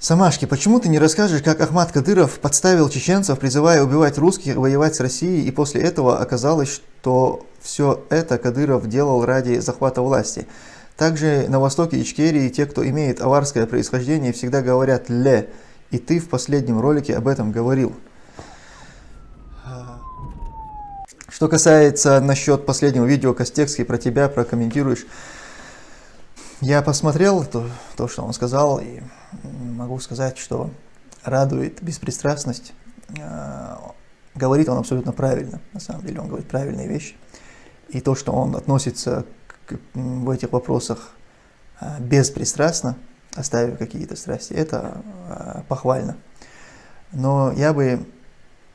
Самашки, почему ты не расскажешь, как Ахмад Кадыров подставил чеченцев, призывая убивать русских, воевать с Россией, и после этого оказалось, что все это Кадыров делал ради захвата власти? Также на востоке Ичкерии те, кто имеет аварское происхождение, всегда говорят «ле», и ты в последнем ролике об этом говорил. Что касается насчет последнего видео Костекский про тебя, прокомментируешь. Я посмотрел то, то, что он сказал, и могу сказать, что радует беспристрастность. А, говорит он абсолютно правильно, на самом деле он говорит правильные вещи. И то, что он относится к, в этих вопросах а, беспристрастно, оставив какие-то страсти, это а, похвально. Но я бы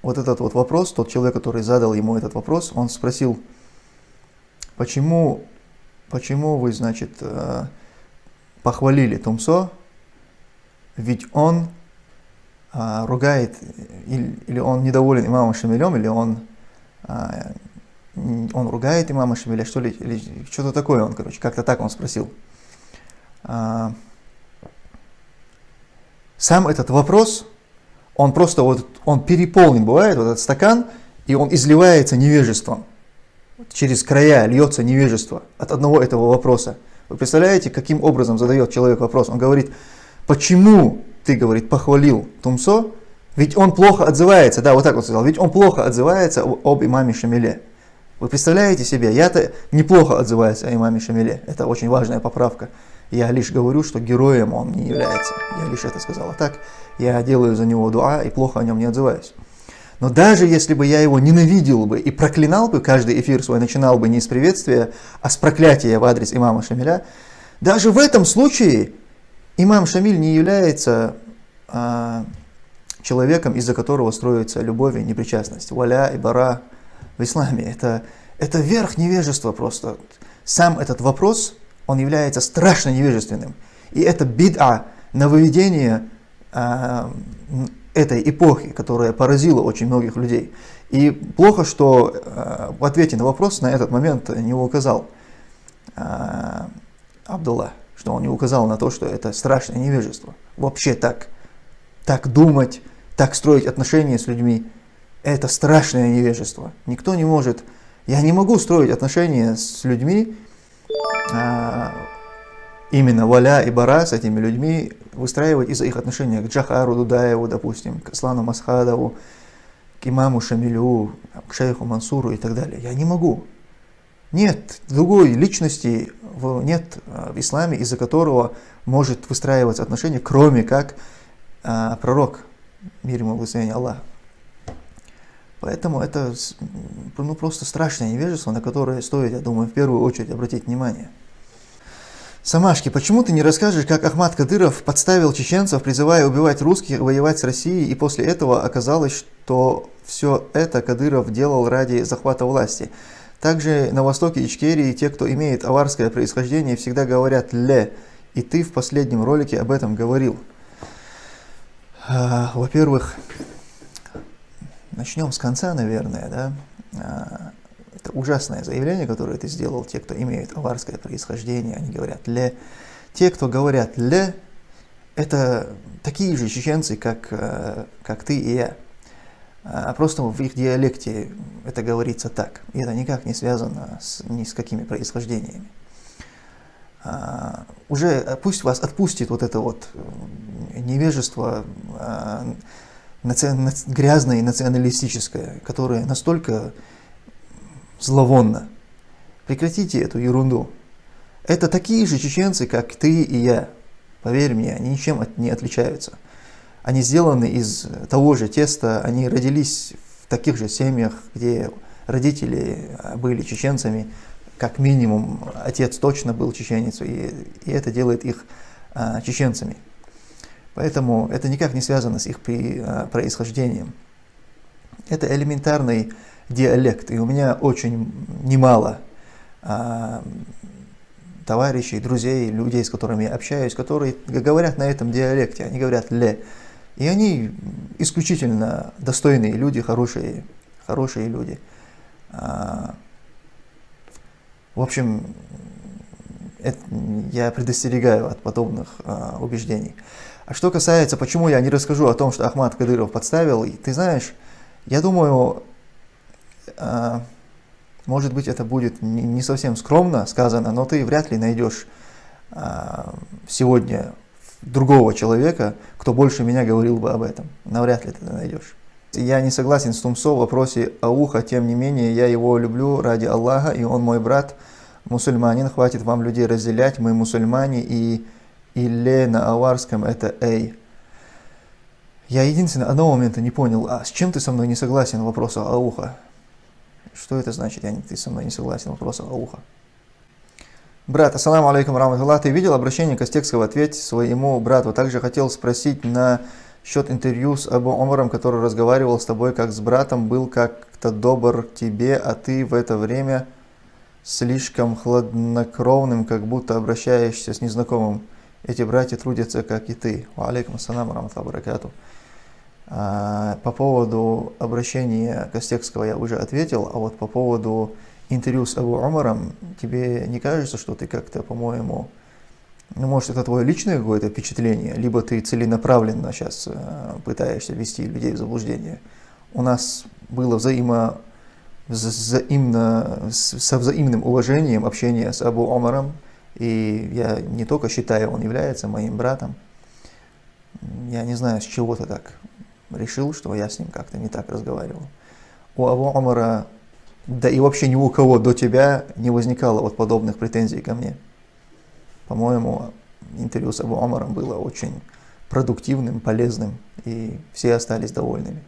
вот этот вот вопрос, тот человек, который задал ему этот вопрос, он спросил, почему почему вы, значит, э, похвалили Тумсо, ведь он э, ругает, или он недоволен имамом Шамилем, или он, э, он ругает имама Шамиля, что ли, или что-то такое он, короче, как-то так он спросил. Сам этот вопрос, он просто вот, он переполнен бывает, вот этот стакан, и он изливается невежеством через края льется невежество от одного этого вопроса. Вы представляете, каким образом задает человек вопрос? Он говорит, почему ты, говорит, похвалил Тумсо, ведь он плохо отзывается, да, вот так вот сказал, ведь он плохо отзывается об имаме Шамиле. Вы представляете себе, я-то неплохо отзываюсь о имаме Шамиле, это очень важная поправка. Я лишь говорю, что героем он не является, я лишь это сказал. А так, я делаю за него дуа и плохо о нем не отзываюсь. Но даже если бы я его ненавидел бы и проклинал бы, каждый эфир свой начинал бы не с приветствия, а с проклятия в адрес имама Шамиля, даже в этом случае имам Шамиль не является а, человеком, из-за которого строится любовь и непричастность. Валя и бара в исламе. Это, это верх невежества просто. Сам этот вопрос, он является страшно невежественным. И это бид'a, нововведение а, этой эпохи, которая поразила очень многих людей. И плохо, что э, в ответе на вопрос на этот момент не указал э, Абдулла, что он не указал на то, что это страшное невежество. Вообще так, так думать, так строить отношения с людьми, это страшное невежество. Никто не может, я не могу строить отношения с людьми, э, именно Валя и Бара с этими людьми выстраивать из-за их отношения к Джахару Дудаеву, допустим, к Аслану Масхадову, к имаму Шамилю, к шейху Мансуру и так далее. Я не могу. Нет другой личности, нет а, в исламе, из-за которого может выстраиваться отношения, кроме как а, пророк, мир ему благословение Аллаха. Поэтому это ну, просто страшное невежество, на которое стоит, я думаю, в первую очередь обратить внимание. Самашки, почему ты не расскажешь, как Ахмад Кадыров подставил чеченцев, призывая убивать русских, воевать с Россией, и после этого оказалось, что все это Кадыров делал ради захвата власти? Также на востоке Ичкерии те, кто имеет аварское происхождение, всегда говорят «ле», и ты в последнем ролике об этом говорил. А, во-первых, начнем с конца, наверное, да. Это ужасное заявление, которое ты сделал, те, кто имеет аварское происхождение, они говорят «ле». Те, кто говорят «ле», это такие же чеченцы, как, э, как ты и я. А просто в их диалекте это говорится так. И это никак не связано с, ни с какими происхождениями. А, уже пусть вас отпустит вот это вот э, невежество наци... грязное и националистическое, которое настолько зловонно. Прекратите эту ерунду. Это такие же чеченцы, как ты и я. Поверь мне, они ничем от, не отличаются. Они сделаны из того же теста, они родились в таких же семьях, где родители были чеченцами, как минимум отец точно был чеченец, и, и это делает их а, чеченцами. Поэтому это никак не связано с их при, а, происхождением. Это элементарный диалект. И у меня очень немало а, товарищей, друзей, людей, с которыми я общаюсь, которые говорят на этом диалекте, они говорят «ле». И они исключительно достойные люди, хорошие, хорошие люди. А, в общем, это, я предостерегаю от подобных а, убеждений. А что касается, почему я не расскажу о том, что Ахмад Кадыров подставил, ты знаешь, я думаю, может быть это будет не совсем скромно сказано, но ты вряд ли найдешь э, сегодня другого человека, кто больше меня говорил бы об этом. Навряд ли ты это найдешь. Я не согласен с Тумсо в вопросе Ауха, тем не менее, я его люблю ради Аллаха, и он мой брат, мусульманин, хватит вам людей разделять, мы мусульмане, и «иле» на аварском это «эй». Я единственное, одного момента не понял, а с чем ты со мной не согласен в вопросе Ауха? Что это значит, я, ты со мной не согласен в вопросе Ауха? Брат, ассаламу алейкум раматуллах, ты видел обращение Костекского ответь своему брату? Также хотел спросить на счет интервью с Абу Омаром, который разговаривал с тобой как с братом, был как-то добр к тебе, а ты в это время слишком хладнокровным, как будто обращаешься с незнакомым. Эти братья трудятся, как и ты. Алейкум ассаламу раматуллах баракату. А, по поводу обращения Костекского я уже ответил, а вот по поводу интервью с Абу Умаром, тебе не кажется, что ты как-то, по-моему, ну, может, это твое личное какое-то впечатление, либо ты целенаправленно сейчас э, пытаешься ввести людей в заблуждение. У нас было взаимо, взаимно, со взаимным уважением общение с Абу Омаром, и я не только считаю, он является моим братом, я не знаю, с чего ты так решил, что я с ним как-то не так разговаривал. У Абу Омара да и вообще ни у кого до тебя не возникало вот подобных претензий ко мне. По-моему, интервью с Абу Омаром было очень продуктивным, полезным, и все остались довольными.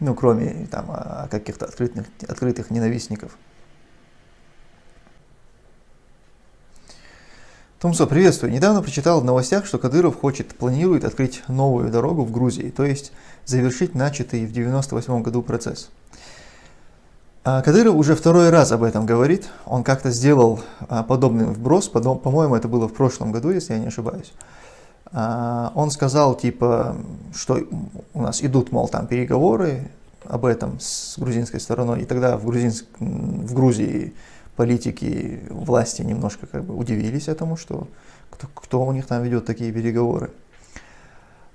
Ну, кроме там каких-то открытых, открытых ненавистников. Томсо, приветствую. Недавно прочитал в новостях, что Кадыров хочет, планирует открыть новую дорогу в Грузии, то есть завершить начатый в 1998 году процесс. А Кадыров уже второй раз об этом говорит. Он как-то сделал а, подобный вброс, по-моему, это было в прошлом году, если я не ошибаюсь. А, он сказал, типа, что у нас идут, мол, там переговоры об этом с грузинской стороной, и тогда в, Грузинск, в Грузии политики власти немножко как бы удивились этому, что кто, кто у них там ведет такие переговоры.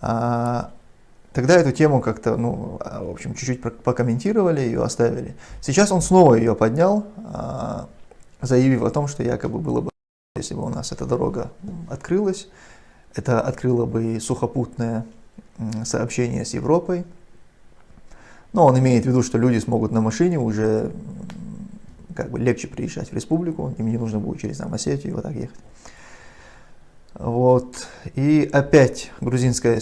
Тогда эту тему как-то, ну, а, в общем, чуть-чуть прокомментировали, ее оставили. Сейчас он снова ее поднял, а, заявив о том, что якобы было бы, если бы у нас эта дорога открылась, это открыло бы сухопутное сообщение с Европой. Но он имеет в виду, что люди смогут на машине уже как бы легче приезжать в республику, им не нужно будет через там, Осетию вот так ехать. Вот. И опять грузинская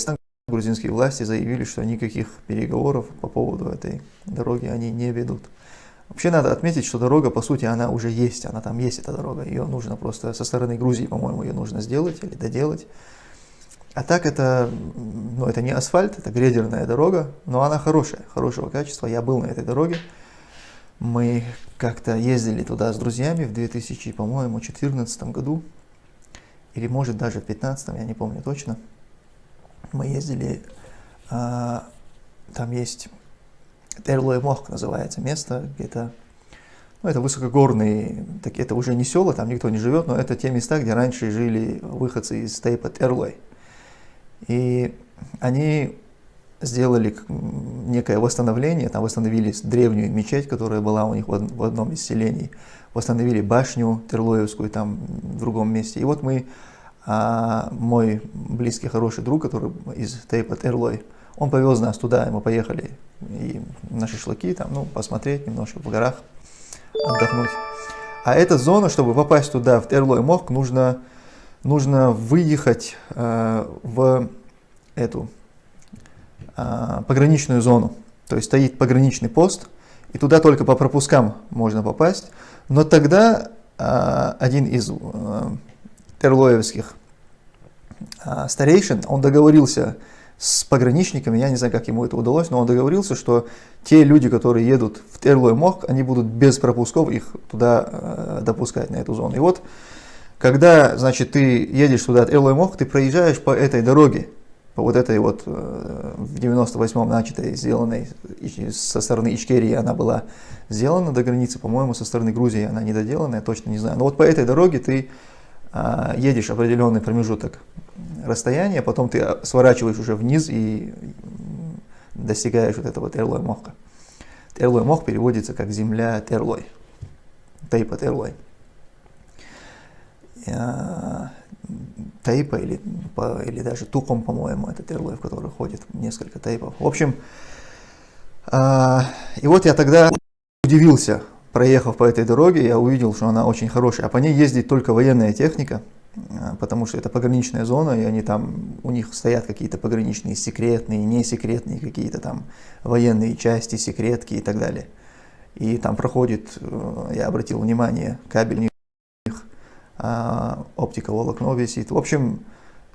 грузинские власти заявили, что никаких переговоров по поводу этой дороги они не ведут. Вообще надо отметить, что дорога, по сути, она уже есть, она там есть, эта дорога. Ее нужно просто со стороны Грузии, по-моему, ее нужно сделать или доделать. А так это, ну, это не асфальт, это грейдерная дорога, но она хорошая, хорошего качества. Я был на этой дороге. Мы как-то ездили туда с друзьями в 2000, по-моему, 2014 году. Или может даже в 2015, я не помню точно мы ездили, а, там есть Эрлой Мох называется место, где-то, ну, это высокогорные, так, это уже не села, там никто не живет, но это те места, где раньше жили выходцы из Тейпат Эрлой. И они сделали некое восстановление, там восстановили древнюю мечеть, которая была у них в одном из селений, восстановили башню Терлоевскую там в другом месте. И вот мы а мой близкий, хороший друг, который из Тейпа Эрлой, он повез нас туда, и мы поехали и на шашлыки, там, ну, посмотреть немножко в горах, отдохнуть. А эта зона, чтобы попасть туда, в Терлой Мох, нужно, нужно выехать э, в эту пограничную зону. То есть стоит пограничный пост, и туда только по пропускам можно попасть. Но тогда э, один из э, терлоевских а, старейшин, он договорился с пограничниками, я не знаю, как ему это удалось, но он договорился, что те люди, которые едут в Терлой Мох, они будут без пропусков их туда допускать, на эту зону. И вот, когда, значит, ты едешь туда, Терлой Мох, ты проезжаешь по этой дороге, вот этой вот э, в 98-м начатой, сделанной со стороны Ичкерии, она была сделана до границы, по-моему, со стороны Грузии она недоделанная, точно не знаю. Но вот по этой дороге ты а, едешь определенный промежуток расстояния, потом ты сворачиваешь уже вниз и достигаешь вот этого Терлой Мохка. Терлой Мох переводится как земля Терлой, Тейпа Терлой. Тейпа или, или даже Туком, по-моему, это Терлой, в который ходит несколько тейпов. В общем, а, и вот я тогда удивился, проехав по этой дороге, я увидел, что она очень хорошая, а по ней ездит только военная техника, а, потому что это пограничная зона, и они там, у них стоят какие-то пограничные секретные, несекретные какие-то там военные части, секретки и так далее. И там проходит, э, я обратил внимание, кабель оптика волокно висит. В общем,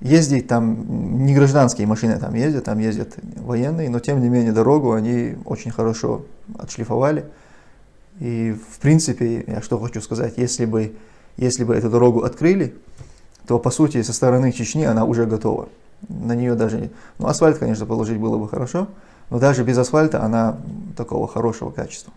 ездить там, не гражданские машины там ездят, там ездят военные, но тем не менее дорогу они очень хорошо отшлифовали. И в принципе, я что хочу сказать, если бы, если бы эту дорогу открыли, то по сути со стороны Чечни она уже готова. На нее даже, ну асфальт, конечно, положить было бы хорошо, но даже без асфальта она такого хорошего качества.